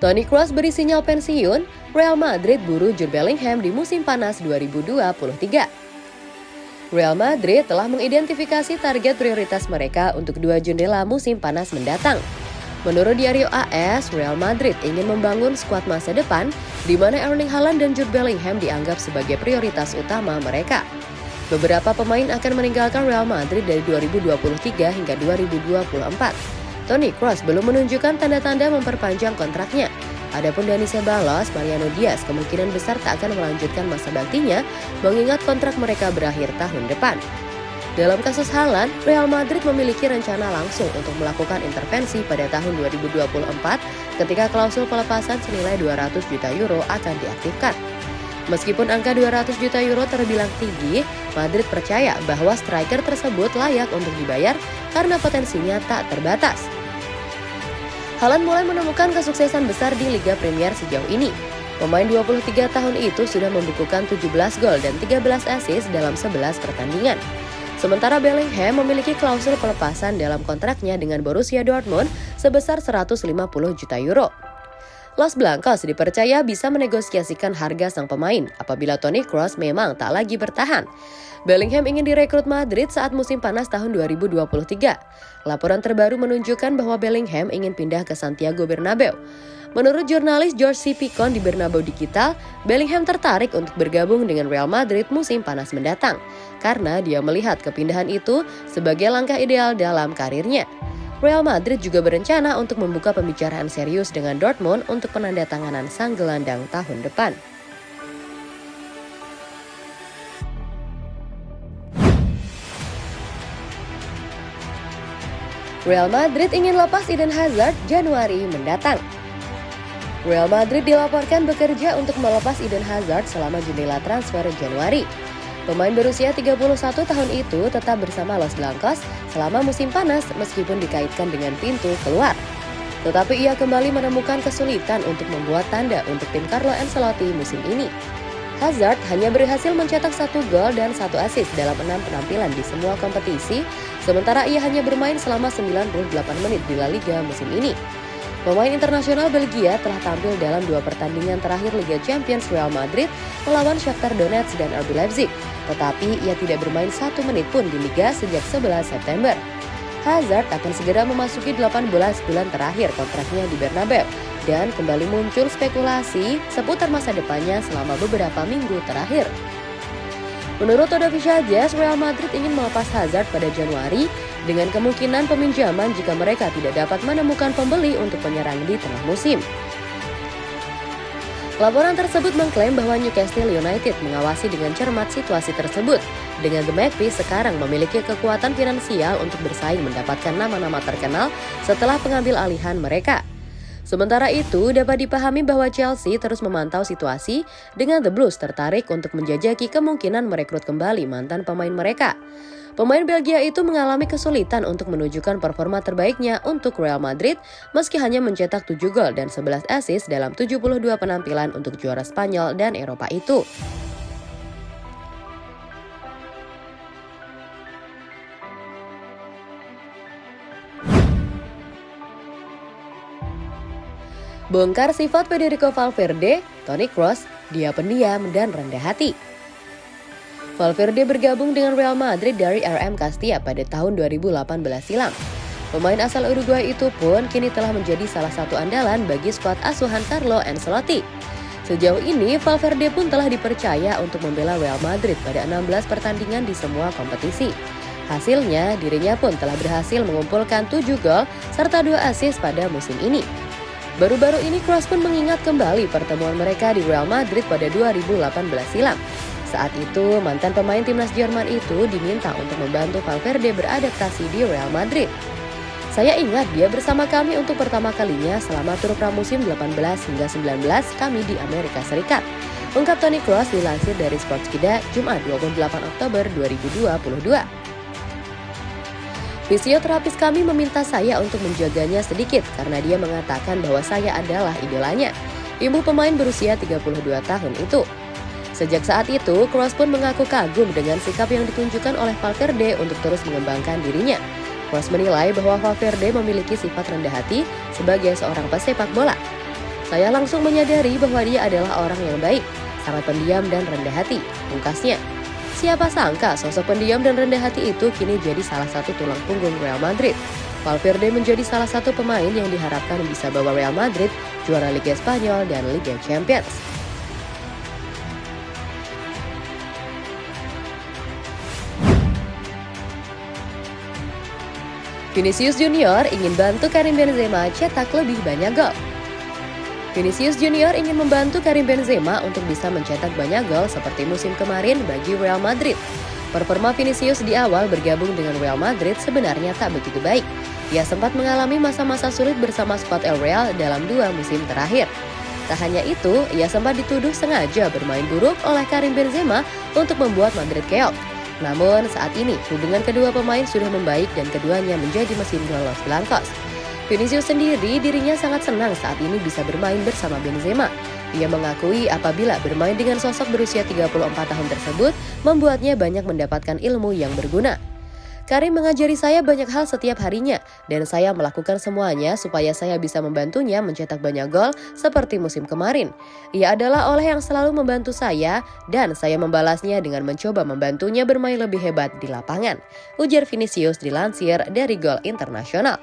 Toni Kroos beri sinyal pensiun, Real Madrid buru Jude Bellingham di musim panas 2023. Real Madrid telah mengidentifikasi target prioritas mereka untuk dua jendela musim panas mendatang. Menurut Diario AS, Real Madrid ingin membangun skuad masa depan di mana Erling Haaland dan Jude Bellingham dianggap sebagai prioritas utama mereka. Beberapa pemain akan meninggalkan Real Madrid dari 2023 hingga 2024. Toni Kroos belum menunjukkan tanda-tanda memperpanjang kontraknya, Adapun Dani Ceballos, Mariano Diaz kemungkinan besar tak akan melanjutkan masa baktinya mengingat kontrak mereka berakhir tahun depan. Dalam kasus Haaland, Real Madrid memiliki rencana langsung untuk melakukan intervensi pada tahun 2024 ketika klausul pelepasan senilai 200 juta euro akan diaktifkan. Meskipun angka 200 juta euro terbilang tinggi, Madrid percaya bahwa striker tersebut layak untuk dibayar karena potensinya tak terbatas. Haaland mulai menemukan kesuksesan besar di Liga Premier sejauh ini. Pemain 23 tahun itu sudah membukukan 17 gol dan 13 assist dalam 11 pertandingan. Sementara Bellingham memiliki klausul pelepasan dalam kontraknya dengan Borussia Dortmund sebesar 150 juta euro. Los Blancos dipercaya bisa menegosiasikan harga sang pemain apabila Toni Kroos memang tak lagi bertahan. Bellingham ingin direkrut Madrid saat musim panas tahun 2023. Laporan terbaru menunjukkan bahwa Bellingham ingin pindah ke Santiago Bernabeu. Menurut jurnalis George C. Picon di Bernabeu Digital, Bellingham tertarik untuk bergabung dengan Real Madrid musim panas mendatang karena dia melihat kepindahan itu sebagai langkah ideal dalam karirnya. Real Madrid juga berencana untuk membuka pembicaraan serius dengan Dortmund untuk penandatanganan sang gelandang tahun depan. Real Madrid ingin lepas Eden Hazard Januari mendatang. Real Madrid dilaporkan bekerja untuk melepas Eden Hazard selama jendela transfer Januari. Pemain berusia 31 tahun itu tetap bersama Los Blancos selama musim panas meskipun dikaitkan dengan pintu keluar. Tetapi ia kembali menemukan kesulitan untuk membuat tanda untuk tim Carlo Ancelotti musim ini. Hazard hanya berhasil mencetak satu gol dan satu assist dalam enam penampilan di semua kompetisi, sementara ia hanya bermain selama 98 menit di La Liga musim ini. Pemain internasional Belgia telah tampil dalam dua pertandingan terakhir Liga Champions Real Madrid melawan Shakhtar Donetsk dan RB Leipzig, tetapi ia tidak bermain satu menit pun di Liga sejak 11 September. Hazard akan segera memasuki 18 bulan terakhir kontraknya di Bernabeu dan kembali muncul spekulasi seputar masa depannya selama beberapa minggu terakhir. Menurut Toda Jazz, Real Madrid ingin melepas Hazard pada Januari dengan kemungkinan peminjaman jika mereka tidak dapat menemukan pembeli untuk penyerang di tengah musim. Laporan tersebut mengklaim bahwa Newcastle United mengawasi dengan cermat situasi tersebut. Dengan The Magpies sekarang memiliki kekuatan finansial untuk bersaing mendapatkan nama-nama terkenal setelah pengambil alihan mereka. Sementara itu, dapat dipahami bahwa Chelsea terus memantau situasi dengan The Blues tertarik untuk menjajaki kemungkinan merekrut kembali mantan pemain mereka. Pemain Belgia itu mengalami kesulitan untuk menunjukkan performa terbaiknya untuk Real Madrid meski hanya mencetak 7 gol dan 11 assist dalam 72 penampilan untuk juara Spanyol dan Eropa itu. Bongkar sifat Federico Valverde, Toni Kroos, dia pendiam dan rendah hati. Valverde bergabung dengan Real Madrid dari RM Castilla pada tahun 2018 silam. Pemain asal Uruguay itu pun kini telah menjadi salah satu andalan bagi skuad asuhan Carlo Ancelotti. Sejauh ini, Valverde pun telah dipercaya untuk membela Real Madrid pada 16 pertandingan di semua kompetisi. Hasilnya, dirinya pun telah berhasil mengumpulkan 7 gol serta 2 assist pada musim ini. Baru-baru ini Kroos pun mengingat kembali pertemuan mereka di Real Madrid pada 2018 silam. Saat itu, mantan pemain timnas Jerman itu diminta untuk membantu Valverde beradaptasi di Real Madrid. Saya ingat dia bersama kami untuk pertama kalinya selama tur pramusim 18 hingga 19 kami di Amerika Serikat. Ungkap Toni Kroos dilansir dari Sportskida Jumat 28 Oktober 2022. Fisioterapis kami meminta saya untuk menjaganya sedikit karena dia mengatakan bahwa saya adalah idolanya. Ibu pemain berusia 32 tahun itu. Sejak saat itu, Kroos pun mengaku kagum dengan sikap yang ditunjukkan oleh Valverde untuk terus mengembangkan dirinya. Kroos menilai bahwa Valverde memiliki sifat rendah hati sebagai seorang pesepak bola. Saya langsung menyadari bahwa dia adalah orang yang baik, sangat pendiam dan rendah hati, pungkasnya. Siapa sangka sosok pendiam dan rendah hati itu kini jadi salah satu tulang punggung Real Madrid. Valverde menjadi salah satu pemain yang diharapkan bisa bawa Real Madrid juara Liga Spanyol dan Liga Champions. Vinicius Junior ingin bantu Karim Benzema cetak lebih banyak gol. Vinicius Junior ingin membantu Karim Benzema untuk bisa mencetak banyak gol seperti musim kemarin bagi Real Madrid. Performa Vinicius di awal bergabung dengan Real Madrid sebenarnya tak begitu baik. Ia sempat mengalami masa-masa sulit bersama skuad El Real dalam dua musim terakhir. Tak hanya itu, ia sempat dituduh sengaja bermain buruk oleh Karim Benzema untuk membuat Madrid keok. Namun saat ini hubungan kedua pemain sudah membaik dan keduanya menjadi mesin gol Los Blancos. Vinicius sendiri dirinya sangat senang saat ini bisa bermain bersama Benzema. Ia mengakui apabila bermain dengan sosok berusia 34 tahun tersebut membuatnya banyak mendapatkan ilmu yang berguna. Karim mengajari saya banyak hal setiap harinya, dan saya melakukan semuanya supaya saya bisa membantunya mencetak banyak gol seperti musim kemarin. Ia adalah oleh yang selalu membantu saya, dan saya membalasnya dengan mencoba membantunya bermain lebih hebat di lapangan. Ujar Vinicius dilansir dari Gol Internasional.